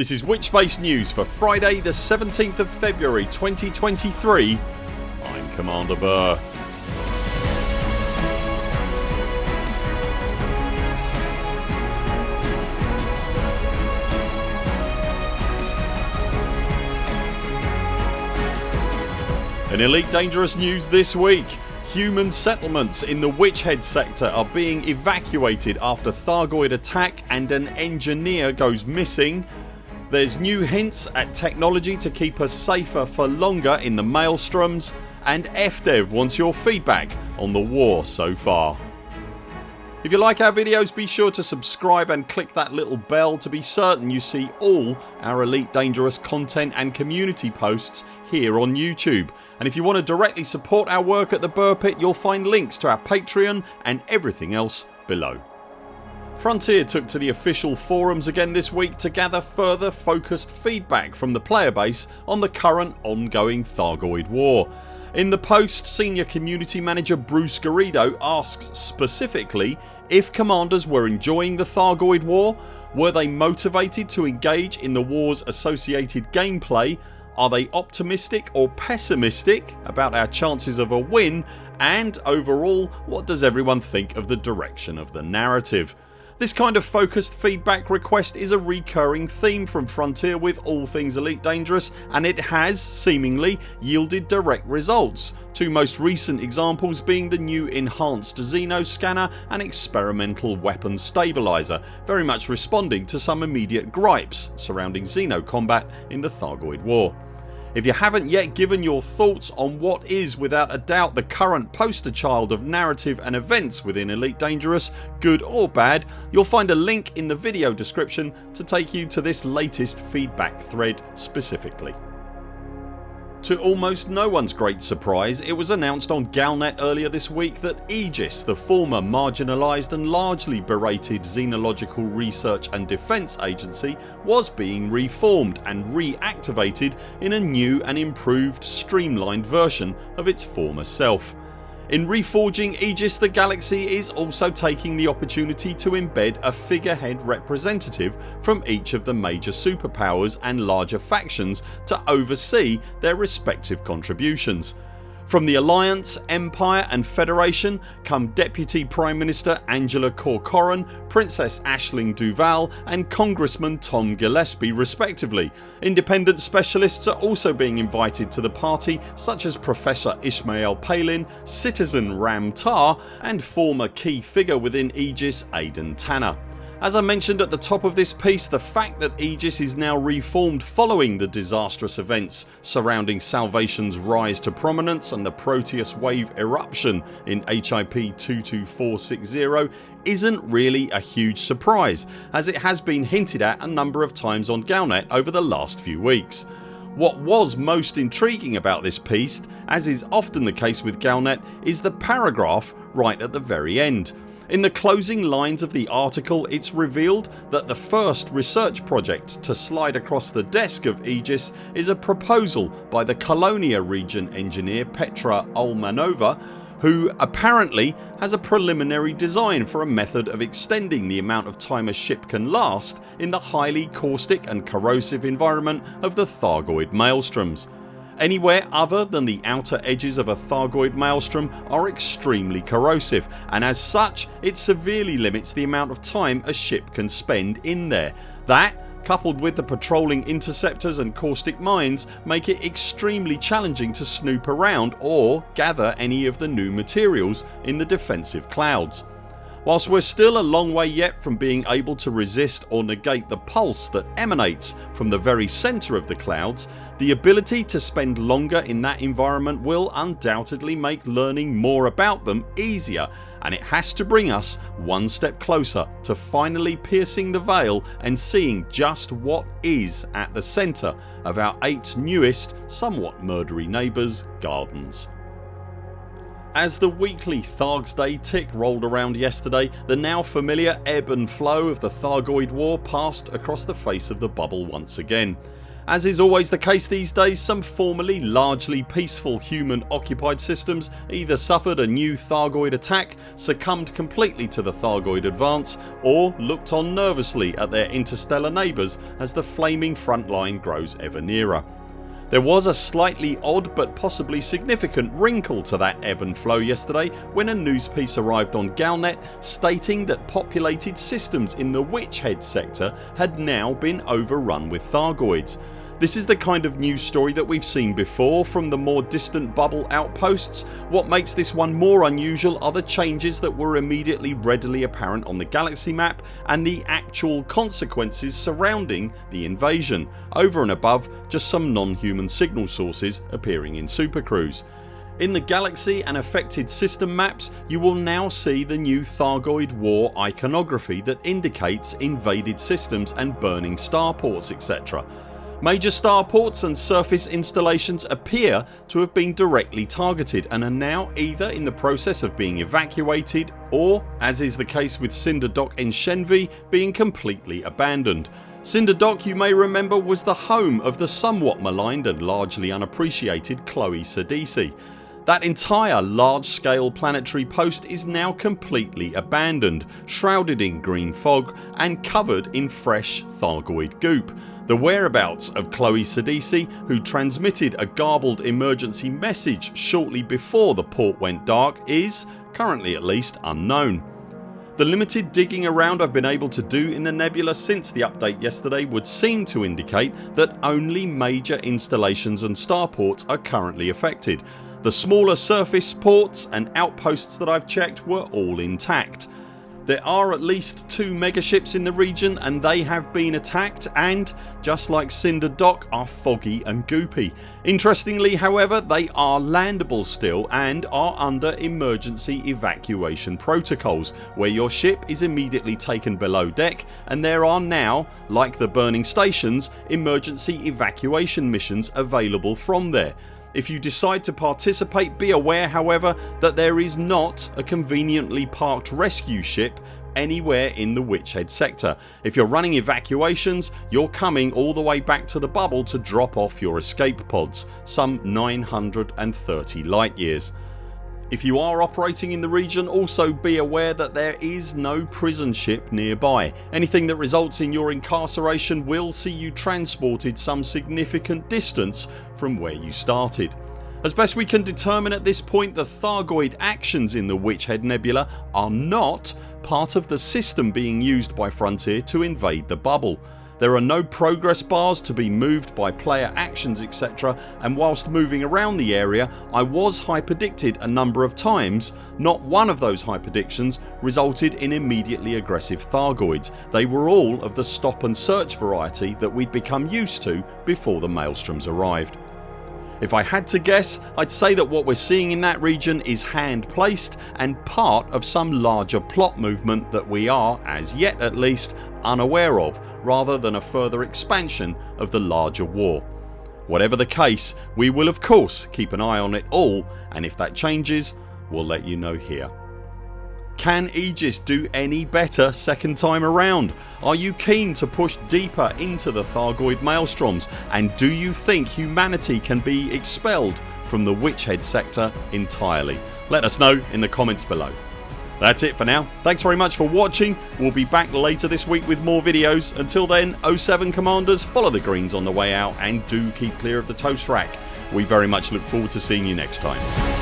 This is Witchspace News for Friday the 17th of February 2023 I'm Commander Burr. In Elite Dangerous news this week Human settlements in the Witchhead sector are being evacuated after Thargoid attack and an engineer goes missing. There's new hints at technology to keep us safer for longer in the maelstroms and FDev wants your feedback on the war so far. If you like our videos be sure to subscribe and click that little bell to be certain you see all our Elite Dangerous content and community posts here on YouTube and if you want to directly support our work at the Burr Pit you'll find links to our Patreon and everything else below. Frontier took to the official forums again this week to gather further focused feedback from the player base on the current ongoing Thargoid war. In the post senior community manager Bruce Garrido asks specifically if commanders were enjoying the Thargoid war, were they motivated to engage in the wars associated gameplay are they optimistic or pessimistic about our chances of a win and overall what does everyone think of the direction of the narrative. This kind of focused feedback request is a recurring theme from Frontier with all things Elite Dangerous and it has seemingly yielded direct results. Two most recent examples being the new enhanced Xeno scanner and experimental weapon stabiliser very much responding to some immediate gripes surrounding Xeno combat in the Thargoid war. If you haven't yet given your thoughts on what is without a doubt the current poster child of narrative and events within Elite Dangerous good or bad you'll find a link in the video description to take you to this latest feedback thread specifically. To almost no one's great surprise it was announced on Galnet earlier this week that Aegis the former marginalised and largely berated xenological research and defence agency was being reformed and reactivated in a new and improved streamlined version of its former self. In reforging Aegis the Galaxy is also taking the opportunity to embed a figurehead representative from each of the major superpowers and larger factions to oversee their respective contributions. From the Alliance, Empire and Federation come Deputy Prime Minister Angela Corcoran, Princess Aisling Duval and Congressman Tom Gillespie respectively. Independent specialists are also being invited to the party such as Professor Ishmael Palin, Citizen Ram Tah and former key figure within Aegis Aden Tanner. As I mentioned at the top of this piece the fact that Aegis is now reformed following the disastrous events surrounding Salvation's rise to prominence and the Proteus wave eruption in HIP 22460 isn't really a huge surprise as it has been hinted at a number of times on Galnet over the last few weeks. What was most intriguing about this piece as is often the case with Galnet is the paragraph right at the very end in the closing lines of the article it's revealed that the first research project to slide across the desk of Aegis is a proposal by the Colonia region engineer Petra Olmanova who apparently has a preliminary design for a method of extending the amount of time a ship can last in the highly caustic and corrosive environment of the Thargoid maelstroms. Anywhere other than the outer edges of a Thargoid maelstrom are extremely corrosive and as such it severely limits the amount of time a ship can spend in there. That coupled with the patrolling interceptors and caustic mines make it extremely challenging to snoop around or gather any of the new materials in the defensive clouds. Whilst we're still a long way yet from being able to resist or negate the pulse that emanates from the very centre of the clouds the ability to spend longer in that environment will undoubtedly make learning more about them easier and it has to bring us one step closer to finally piercing the veil and seeing just what is at the centre of our 8 newest somewhat murdery neighbours gardens. As the weekly Thargs Day tick rolled around yesterday the now familiar ebb and flow of the Thargoid war passed across the face of the bubble once again. As is always the case these days some formerly largely peaceful human occupied systems either suffered a new Thargoid attack, succumbed completely to the Thargoid advance or looked on nervously at their interstellar neighbours as the flaming front line grows ever nearer. There was a slightly odd but possibly significant wrinkle to that ebb and flow yesterday when a news piece arrived on Galnet stating that populated systems in the Witch Head sector had now been overrun with Thargoids this is the kind of news story that we've seen before from the more distant bubble outposts. What makes this one more unusual are the changes that were immediately readily apparent on the galaxy map and the actual consequences surrounding the invasion over and above just some non-human signal sources appearing in Supercruise. In the galaxy and affected system maps you will now see the new Thargoid war iconography that indicates invaded systems and burning starports etc. Major starports and surface installations appear to have been directly targeted and are now either in the process of being evacuated or as is the case with Cinder Dock in Shenve being completely abandoned. Cinder Dock you may remember was the home of the somewhat maligned and largely unappreciated Chloe Sedesi. That entire large scale planetary post is now completely abandoned, shrouded in green fog and covered in fresh Thargoid goop. The whereabouts of Chloe Sedesi who transmitted a garbled emergency message shortly before the port went dark is, currently at least, unknown. The limited digging around I've been able to do in the nebula since the update yesterday would seem to indicate that only major installations and starports are currently affected. The smaller surface ports and outposts that I've checked were all intact. There are at least two megaships in the region and they have been attacked and, just like Cinder Dock, are foggy and goopy. Interestingly however they are landable still and are under emergency evacuation protocols where your ship is immediately taken below deck and there are now, like the burning stations, emergency evacuation missions available from there. If you decide to participate be aware however that there is not a conveniently parked rescue ship anywhere in the Witch Head sector. If you're running evacuations you're coming all the way back to the bubble to drop off your escape pods some 930 light years. If you are operating in the region also be aware that there is no prison ship nearby. Anything that results in your incarceration will see you transported some significant distance from where you started. As best we can determine at this point the Thargoid actions in the Witch Head Nebula are not part of the system being used by Frontier to invade the bubble. There are no progress bars to be moved by player actions etc and whilst moving around the area I was hyperdicted a number of times. Not one of those hyperdictions resulted in immediately aggressive Thargoids. They were all of the stop and search variety that we'd become used to before the Maelstroms arrived. If I had to guess I'd say that what we're seeing in that region is hand placed and part of some larger plot movement that we are, as yet at least, unaware of rather than a further expansion of the larger war. Whatever the case we will of course keep an eye on it all and if that changes we'll let you know here. Can Aegis do any better second time around? Are you keen to push deeper into the Thargoid maelstroms and do you think humanity can be expelled from the Witch Head sector entirely? Let us know in the comments below. That's it for now. Thanks very much for watching. We'll be back later this week with more videos. Until then 0 7 CMDRs follow the greens on the way out and do keep clear of the toast rack. We very much look forward to seeing you next time.